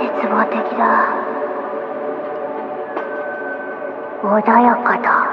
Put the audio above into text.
絶望的だ。穏やかだ。